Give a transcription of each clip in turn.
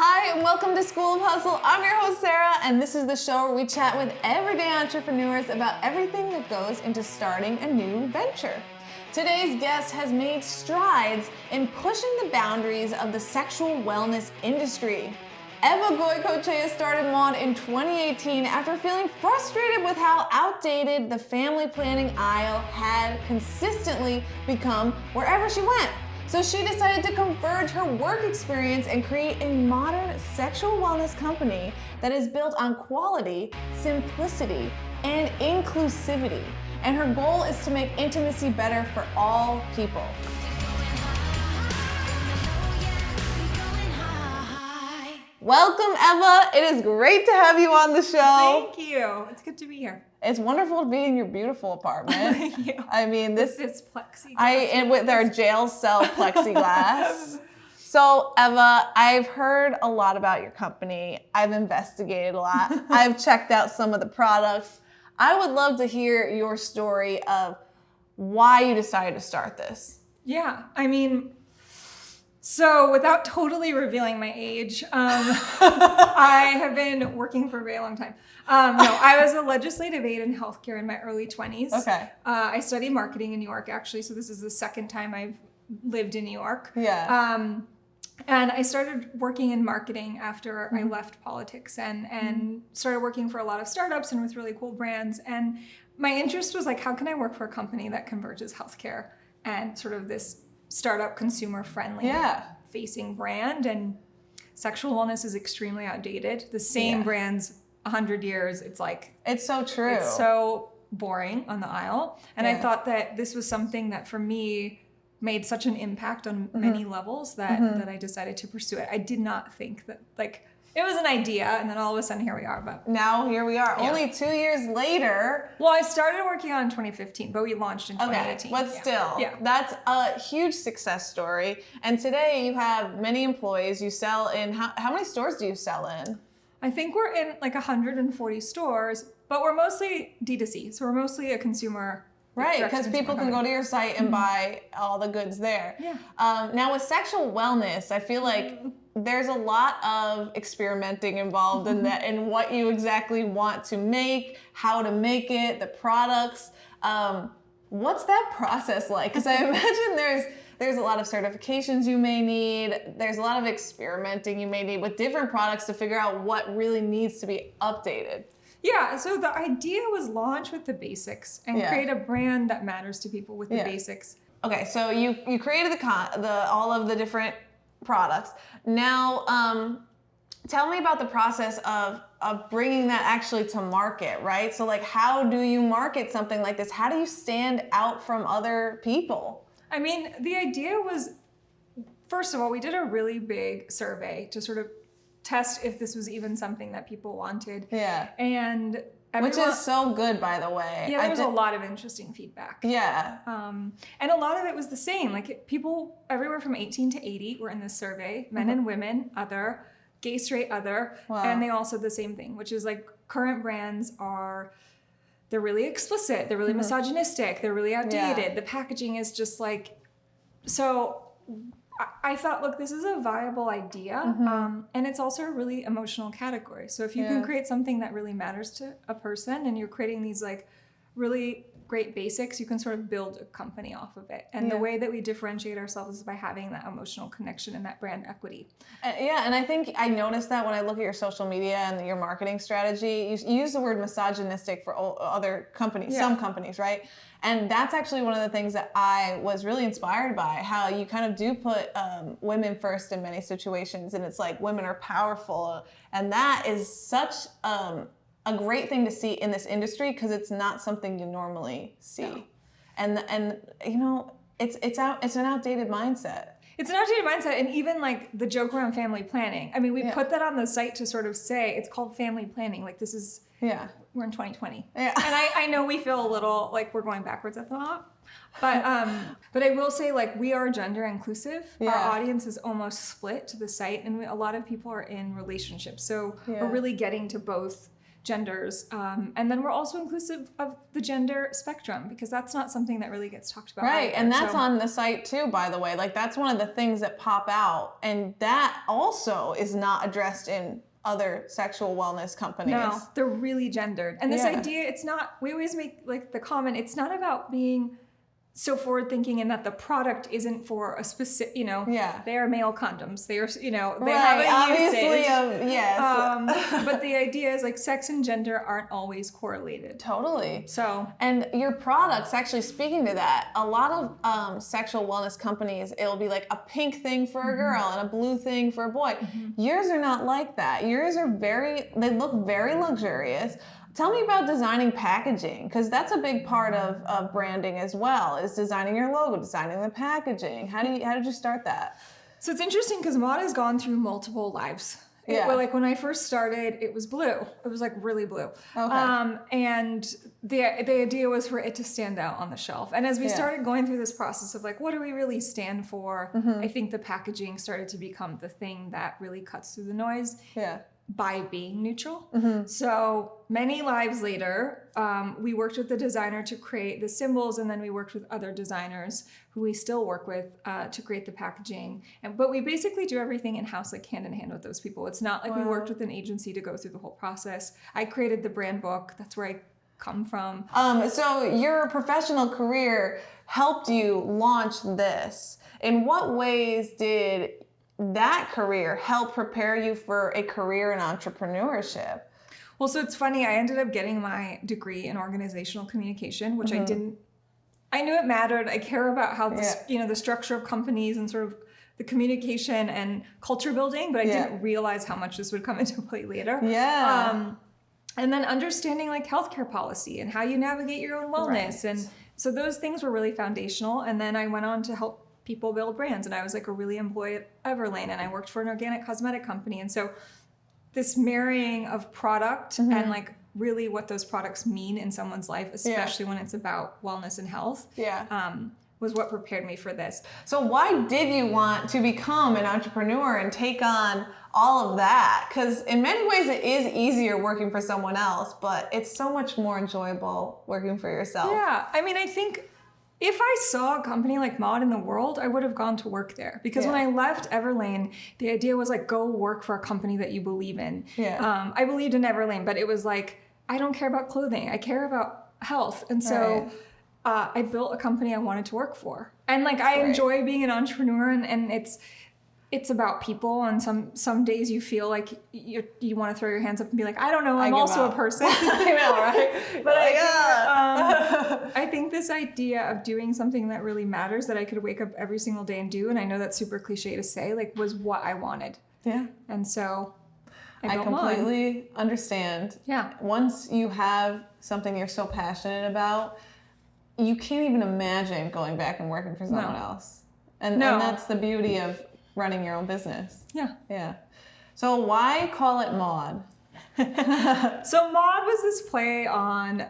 Hi, and welcome to School of Hustle. I'm your host, Sarah, and this is the show where we chat with everyday entrepreneurs about everything that goes into starting a new venture. Today's guest has made strides in pushing the boundaries of the sexual wellness industry. Eva Goicochea started Maude in 2018 after feeling frustrated with how outdated the family planning aisle had consistently become wherever she went. So she decided to converge her work experience and create a modern sexual wellness company that is built on quality, simplicity, and inclusivity. And her goal is to make intimacy better for all people. Welcome, Eva. It is great to have you on the show. Thank you. It's good to be here. It's wonderful to be in your beautiful apartment. Thank you. I mean, this This plexiglass. I and with our jail cell plexiglass. So Eva, I've heard a lot about your company. I've investigated a lot. I've checked out some of the products. I would love to hear your story of why you decided to start this. Yeah, I mean, so without totally revealing my age, um, I have been working for a very long time. Um, no, I was a legislative aide in healthcare in my early 20s. Okay. Uh, I studied marketing in New York, actually, so this is the second time I've lived in New York. Yeah. Um, and I started working in marketing after I Mhm. left politics and and started working for a lot of startups and with really cool brands. And my interest was like, how can I work for a company that converges healthcare and sort of this startup consumer friendly Yeah. facing brand and sexual wellness is extremely outdated. The same Yeah. brands 100 years, it's like It's so true. it's so boring on the aisle. And I thought that this was something that for me made such an impact on Mm-hmm. many levels that Mhm. that I decided to pursue it. I did not think that like it was an idea and then all of a sudden here we are. But now here we are. Yeah. Only two years later. well, I started working on in 2015, but we launched in Okay, 2018. but Yeah. still, Yeah. that's a huge success story. And today you have many employees. You sell in how, how many stores do you sell in? I think we're in like 140 stores, but we're mostly D2C. So we're mostly a consumer Right, because people can go to your site and buy all the goods there. Yeah. Um, now with sexual wellness, I feel like there's a lot of experimenting involved in that, in what you exactly want to make, how to make it, the products. Um, what's that process like? Because I imagine there's there's a lot of certifications you may need. There's a lot of experimenting you may need with different products to figure out what really needs to be updated. Yeah, so the idea was launch with the basics and Yeah. create a brand that matters to people with the Yeah. basics. Okay, so you you created the con the all of the different products. Now, um, tell me about the process of of bringing that actually to market, right? So, like, how do you market something like this? How do you stand out from other people? I mean, the idea was first of all, we did a really big survey to sort of test if this was even something that people wanted. Yeah, And which is so good, by the way. yeah, I there was a lot of interesting feedback. Yeah, Um, and a lot of it was the same. Like people everywhere from 18 to 80 were in this survey, men and women, other, gay, straight, other. Wow. And they all said the same thing, which is like current brands are, they're really explicit, they're really misogynistic, they're really outdated. The packaging is just like, so I, I thought, look, this is a viable idea. Um, and it's also a really emotional category. So if you Yeah. can create something that really matters to a person and you're creating these like really great basics, you can sort of build a company off of it. And the way that we differentiate ourselves is by having that emotional connection and that brand equity. And- yeah, and I think I noticed that when I look at your social media and your marketing strategy, you, you use the word misogynistic for o- other companies, Yeah. some companies, right? And that's actually one of the things that I was really inspired by, how you kind of do put um, women first in many situations, and it's like women are powerful, and that is such um, a great thing to see in this industry because it's not something you normally see, No. and and you know it's it's out it's an outdated mindset. It's an outdated mindset, and even like the joke around family planning. I mean, we Yeah. put that on the site to sort of say it's called family planning. Like this is Yeah, we're in 2020. yeah. and I, I know we feel a little like we're going backwards at the top but um but i will say like we are gender inclusive Yeah. our audience is almost split to the site and we, a lot of people are in relationships so Yeah. we're really getting to both genders. Um, and then we're also inclusive of the gender spectrum because that's not something that really gets talked about. Right, either. and that's So- on the site too, by the way. Like that's one of the things that pop out, and that also is not addressed in other sexual wellness companies. No, they're really gendered. And this Yeah. idea, it's not, we always make like the comment, it's not about being so forward thinking in that the product isn't for a specific, you know, Yeah. they are male condoms. They are, you know, they right, have a obviously, usage. um, yes, Um, but the idea is like sex and gender aren't always correlated. totally. So And your products, actually speaking to that, a lot of um, sexual wellness companies, it'll be like a pink thing for a girl and a blue thing for a boy. Yours are not like that. Yours are very, they look very luxurious. Tell me about designing packaging, because that's a big part of, of branding as well, is designing your logo, designing the packaging. How do you, how did you start that? So it's interesting because Maude has gone through multiple lives. It- Yeah. well, like when I first started, it was blue. It was like really blue. Okay. Um, and the the idea was for it to stand out on the shelf. And as we Yeah. started going through this process of like, what do we really stand for? Mm-hmm. I think the packaging started to become the thing that really cuts through the noise Yeah. By being neutral. Mm-hmm. So many lives later, um, we worked with the designer to create the symbols, and then we worked with other designers who we still work with uh, to create the packaging. And but we basically do everything in house, like hand in hand with those people. It's not like we worked with an agency to go through the whole process. I created the brand book. That's where I come from. Um, so your professional career helped you launch this. In what ways did that career help prepare you for a career in entrepreneurship? Well, so it's funny. I ended up getting my degree in organizational communication, which Mm-hmm. I didn't. I knew it mattered. I care about how this, Yeah. you know, the structure of companies and sort of the communication and culture building, but I Yeah. didn't realize how much this would come into play later. Yeah. Um, and then understanding like healthcare policy and how you navigate your own wellness, Right. and so those things were really foundational. And then I went on to help people build brands, and I was like a really employee at Everlane, and I worked for an organic cosmetic company, and so this marrying of product Mm-hmm. and like really what those products mean in someone's life, especially when it's about wellness and health, yeah. um, was what prepared me for this. So why did you want to become an entrepreneur and take on all of that? Because in many ways it is easier working for someone else, but it's so much more enjoyable working for yourself. Yeah, I mean, I think if I saw a company like Maude in the world, I would have gone to work there because when I left Everlane, the idea was like go work for a company that you believe in. Yeah. Um, I believed in Everlane, but it was like I don't care about clothing. I care about health, and so. Right. Uh, I built a company I wanted to work for, and like I great. enjoy being an entrepreneur, and, and it's it's about people. And some some days you feel like you you want to throw your hands up and be like, I don't know, I'm also a person. I know, right? But I, yeah. um, I think this idea of doing something that really matters that I could wake up every single day and do, and I know that's super cliche to say, like was what I wanted. yeah. And so I, I completely understand. Yeah. Once you have something you're so passionate about, you can't even imagine going back and working for someone else. And, No. and that's the beauty of running your own business. Yeah. Yeah. So why call it Maude? So Maude was this play on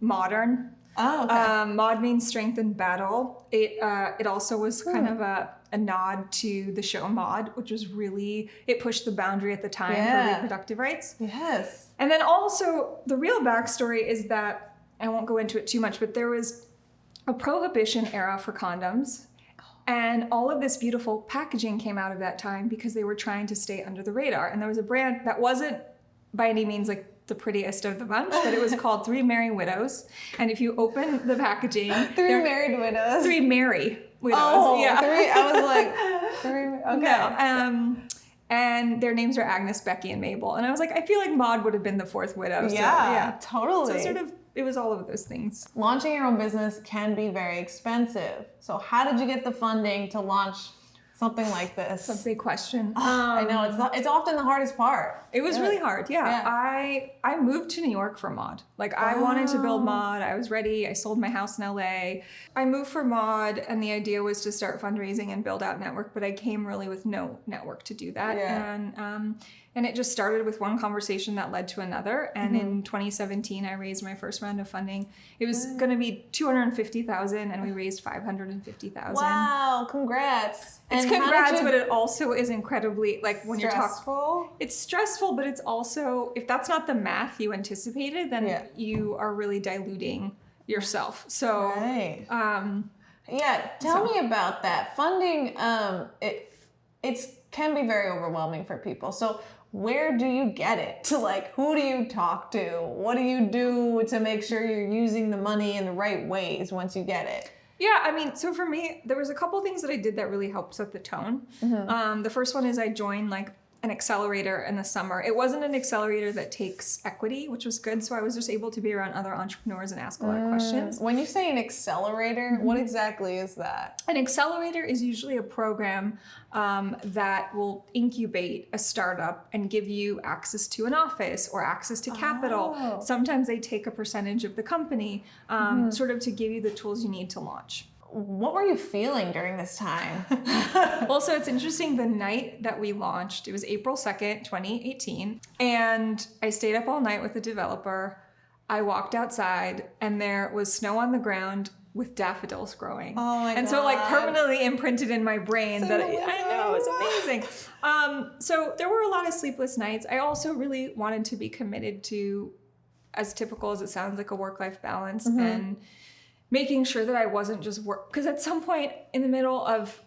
modern. Oh, okay. Um, Maude means strength in battle. It uh, it also was kind Hmm. of a, a nod to the show Maude, which was really it pushed the boundary at the time Yeah. for reproductive rights. yes. And then also, the real backstory is that I won't go into it too much, but there was a prohibition era for condoms. And all of this beautiful packaging came out of that time because they were trying to stay under the radar. And there was a brand that wasn't by any means like the prettiest of the bunch, but it was called Three Merry Widows. And if you open the packaging, Three married widows. Three Merry Widows. Oh, yeah. three. I was like, three. Okay. No. Um, and their names are Agnes, Becky, and Mabel. And I was like, I feel like Maud would have been the fourth widow. So, yeah, yeah. totally. So sort of, it was all of those things. Launching your own business can be very expensive. So how did you get the funding to launch something like this? It's a big question. I know it's not, it's often the hardest part. It was really hard. Yeah. Yeah. I I moved to New York for Maude. Like I wanted to build Maude. I was ready. I sold my house in LA. I moved for Maude and the idea was to start fundraising and build out network, but I came really with no network to do that. Yeah. And um and it just started with one conversation that led to another. And Mm-hmm. in 2017, I raised my first round of funding. It was going to be 250,000 and we raised 550,000. Wow, congrats. It's And congrats, you- but it also is incredibly like when you're talking. Stressful. It's stressful, but it's also if that's not the math you anticipated, then Yeah. you are really diluting yourself. So, Right. um, Yeah, tell So- me about that. Funding, um, it it's can be very overwhelming for people. So where do you get it? To like who do you talk to? What do you do to make sure you're using the money in the right ways once you get it? Yeah, I mean, so for me, there was a couple things that I did that really helped set the tone. Um, the first one is I joined like an accelerator in the summer. It wasn't an accelerator that takes equity, which was good. So I was just able to be around other entrepreneurs and ask a lot of questions. When you say an accelerator, what exactly is that? An accelerator is usually a program um, that will incubate a startup and give you access to an office or access to capital. Oh. Sometimes they take a percentage of the company, um, sort of to give you the tools you need to launch. What were you feeling during this time? well, so it's interesting the night that we launched, it was April 2nd, 2018, and I stayed up all night with the developer. I walked outside and there was snow on the ground with daffodils growing. Oh my and so like permanently imprinted in my brain that I, I know it's Symbolism. amazing. Um, so there were a lot of sleepless nights. I also really wanted to be committed to, as typical as it sounds, like a work-life balance Mm-hmm. and making sure that I wasn't just work because at some point in the middle of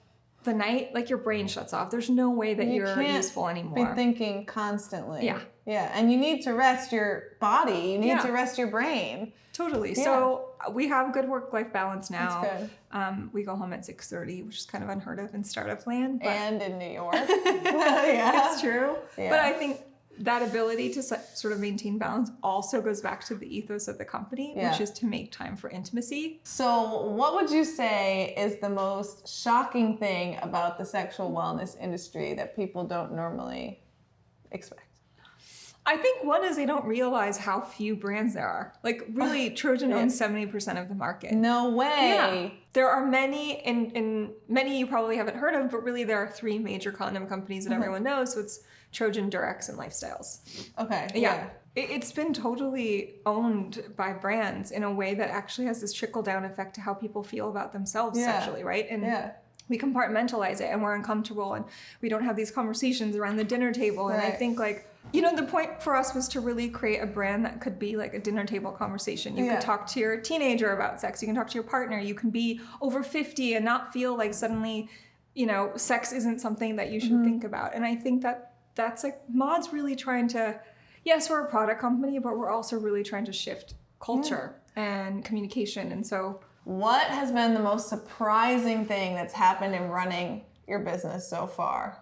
the night, like your brain shuts off. There's no way that You are useful Be thinking constantly. Yeah. Yeah, and you need to rest your body. You need Yeah. to rest your brain. totally. Yeah. So uh, we have good work-life balance now. That's good. Um, we go home at 6:30, which is kind of unheard of in startup land. But And in New York. yeah. it's true. Yeah. But I think that ability to sort of maintain balance also goes back to the ethos of the company, Yeah. which is to make time for intimacy. So, what would you say is the most shocking thing about the sexual wellness industry that people don't normally expect? I think one is they don't realize how few brands there are. Like really, Trojan owns 70% of the market. No way. Yeah. There are many, and, and many you probably haven't heard of, but really there are three major condom companies that Mm-hmm. everyone knows. So it's Trojan, Durex, and Lifestyles. Okay. Yeah. It, it's been totally owned by brands in a way that actually has this trickle down effect to how people feel about themselves Yeah. sexually, right? And Yeah. we compartmentalize it and we're uncomfortable and we don't have these conversations around the dinner table. And I think like, you know, the point for us was to really create a brand that could be like a dinner table conversation. You Yeah. could talk to your teenager about sex. You can talk to your partner. You can be over 50 and not feel like suddenly, you know, sex isn't something that you should mm-hmm. think about. And I think that that's like Maude's really trying to, yes, we're a product company, but we're also really trying to shift culture and communication. And so What has been the most surprising thing that's happened in running your business so far?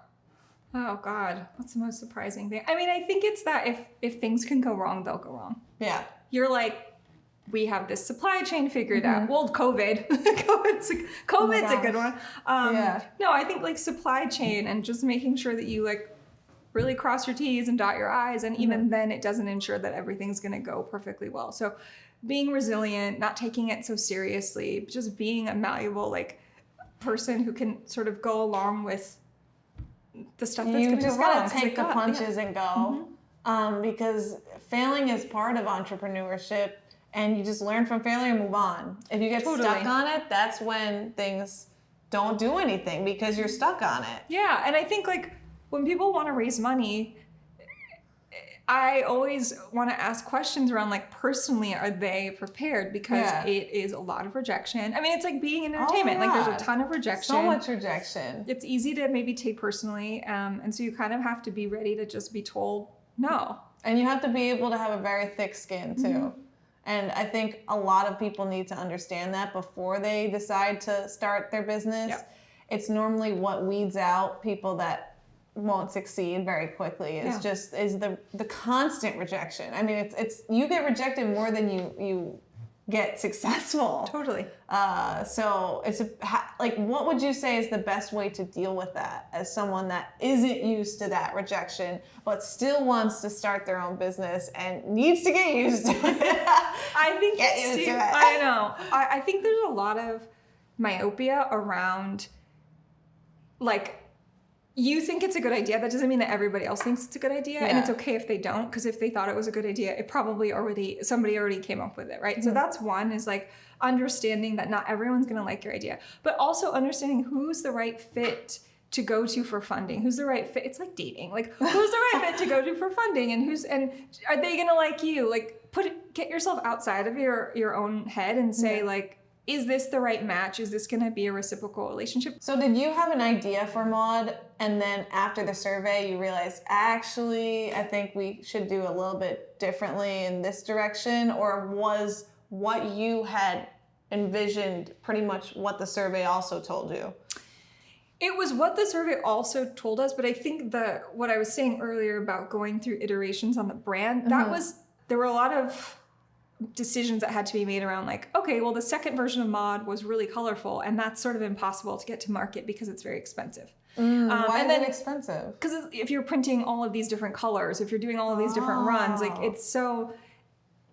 Oh God, what's the most surprising thing? I mean, I think it's that if if things can go wrong, they'll go wrong. Yeah. You're like, we have this supply chain figured out. Well, COVID, COVID's a, COVID's a good one. Um, Yeah. No, I think like supply chain and just making sure that you like really cross your T's and dot your I's, and even then, it doesn't ensure that everything's going to go perfectly well. So, being resilient, not taking it so seriously, just being a malleable like person who can sort of go along with the stuff that's you going to just gotta take the got- yeah. Punches and go. Um, because failing is part of entrepreneurship and you just learn from failure and move on. If you get stuck on it that's when things don't do anything because you're stuck on it. Yeah, and I think like when people want to raise money, I always want to ask questions around like personally, are they prepared? Because Yeah. it is a lot of rejection. I mean, it's like being in Oh, entertainment. Like there's a ton of rejection. so much rejection It's easy to maybe take personally, um, and so you kind of have to be ready to just be told no. and you have to be able to have a very thick skin too Mm-hmm. and i think a lot of people need to understand that before they decide to start their business Yep. it's normally what weeds out people that won't succeed very quickly is Yeah. just is the the constant rejection i mean it's it's you get rejected more than you you get successful Totally. uh, so it's a, ha, like what would you say is the best way to deal with that as someone that isn't used to that rejection but still wants to start their own business and needs to get used to it I think Get it's used too- to it. I know. I, I think there's a lot of myopia around like you think it's a good idea. That doesn't mean that everybody else thinks it's a good idea. And it's okay if they don't, because if they thought it was a good idea, it probably already somebody already came up with it, right? Mm-hmm. So that's one is like understanding that not everyone's gonna like your idea, but also understanding who's the right fit to go to for funding? Who's the right fit? It's like dating. Like who's the right fit to go to for funding and who's and are they going to like you? Like put it, get yourself outside of your your own head and say yeah. like is this the right match? Is this going to be a reciprocal relationship? So did you have an idea for Maude and then after the survey you realized actually I think we should do a little bit differently in this direction or was what you had envisioned pretty much what the survey also told you? It was what the survey also told us, but I think the what I was saying earlier about going through iterations on the brand, mm -hmm. that mm-hmm. was there were a lot of decisions that had to be made around like, okay, well, the second version of Maude was really colorful, and that's sort of impossible to get to market because it's very expensive. Mm, um, why and then, expensive? Because if you're printing all of these different colors, if you're doing all of these different oh. runs, like it's so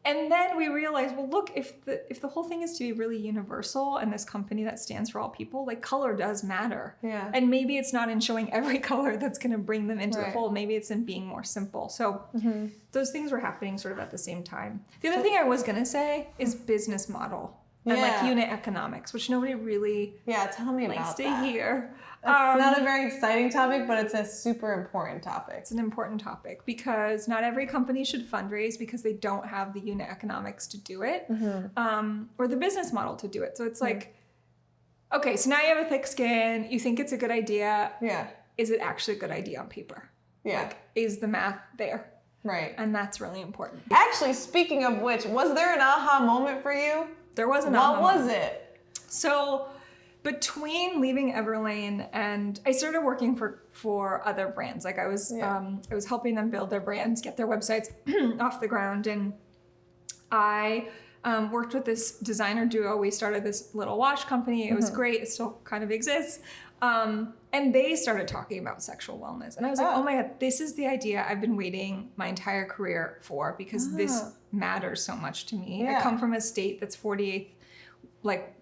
and then we realized, well, look, if the if the whole thing is to be really universal and this company that stands for all people, like color does matter. Yeah. And maybe it's not in showing every color that's going to bring them into right. the fold. Maybe it's in being more simple. So mm-hmm. those things were happening sort of at the same time. The other thing I was going to say is business model and yeah. like unit economics, which nobody really yeah tell me likes about to that. hear. It's um, not a very exciting topic, but it's a super important topic. It's an important topic because not every company should fundraise because they don't have the unit economics to do it mm-hmm. um, or the business model to do it. So it's like, mm-hmm. okay, so now you have a thick skin. You think it's a good idea. Yeah. Is it actually a good idea on paper? Yeah. Like, is the math there? Right. And that's really important. Actually, speaking of which, was there an aha moment for you? There was an what aha was moment. it? So between leaving Everlane and I started working for for other brands. Like I was yeah. um, I was helping them build their brands, get their websites off the ground, and I um, worked with this designer duo. We started this little watch company. It was mm-hmm. great. It still kind of exists. Um, and they started talking about sexual wellness. And I was like, oh. oh my God, this is the idea I've been waiting my entire career for because oh. this matters so much to me. Yeah. I come from a state that's 48th, like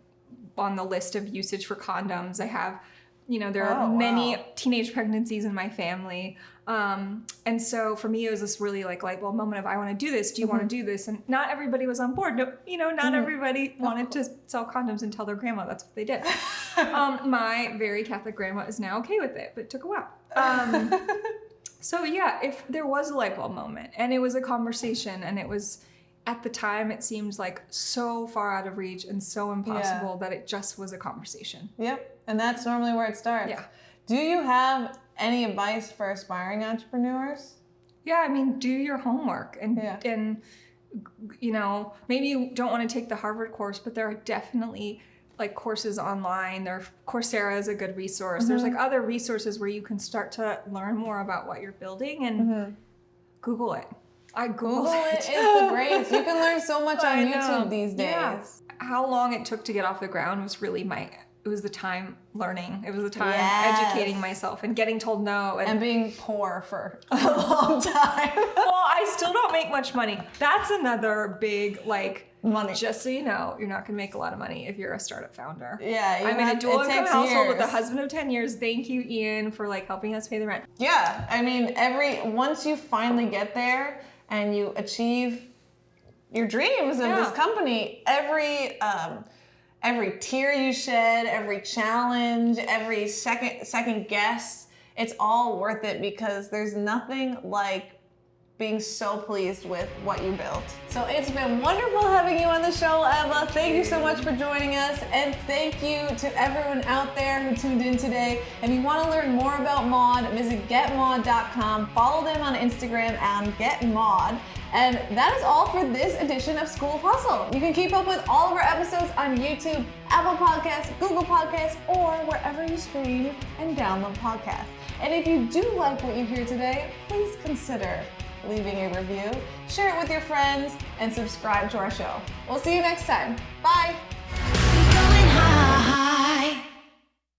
on the list of usage for condoms. I have, you know, there are oh, many wow. teenage pregnancies in my family. Um, and so for me, it was this really like light bulb moment of I want to do this. Do you mm-hmm. want to do this? And not everybody was on board. No, you know, not mm-hmm. everybody wanted to sell condoms and tell their grandma that's what they did. um, my very Catholic grandma is now okay with it, but it took a while. Um, so yeah, if there was a light bulb moment and it was a conversation and it was at the time it seemed like so far out of reach and so impossible yeah. that it just was a conversation. Yep. And that's normally where it starts. Yeah. Do you have any advice for aspiring entrepreneurs? Yeah, I mean, do your homework and yeah. and you know, maybe you don't want to take the Harvard course, but there are definitely like courses online. There Coursera is a good resource. Mm-hmm. There's like other resources where you can start to learn more about what you're building and mm-hmm. Google it. I Google it. is the greatest. You can learn so much on YouTube these days. Yeah. How long it took to get off the ground was really my it was the time learning. It was the time yes. educating myself and getting told no. And, and, being poor for a long time. well, I still don't make much money. That's another big, like, money. Just so you know, you're not gonna make a lot of money if you're a startup founder. Yeah, I'm in a dual income household years. with a husband of 10 years. Thank you, Ian, for like helping us pay the rent. Yeah, I mean, every once you finally get there, and you achieve your dreams in yeah. this company, every um, every tear you shed, every challenge, every second second guess, it's all worth it because there's nothing like being so pleased with what you built. So it's been wonderful having you on the show, Eva. Thank you so much for joining us. And thank you to everyone out there who tuned in today. If you want to learn more about Maude, visit getmaude.com. Follow them on Instagram and getmaude. And that is all for this edition of School Hustle. You can keep up with all of our episodes on YouTube, Apple Podcasts, Google Podcasts, or wherever you stream and download podcasts. And if you do like what you hear today, please consider leaving a review, share it with your friends, and subscribe to our show. We'll see you next time. Bye.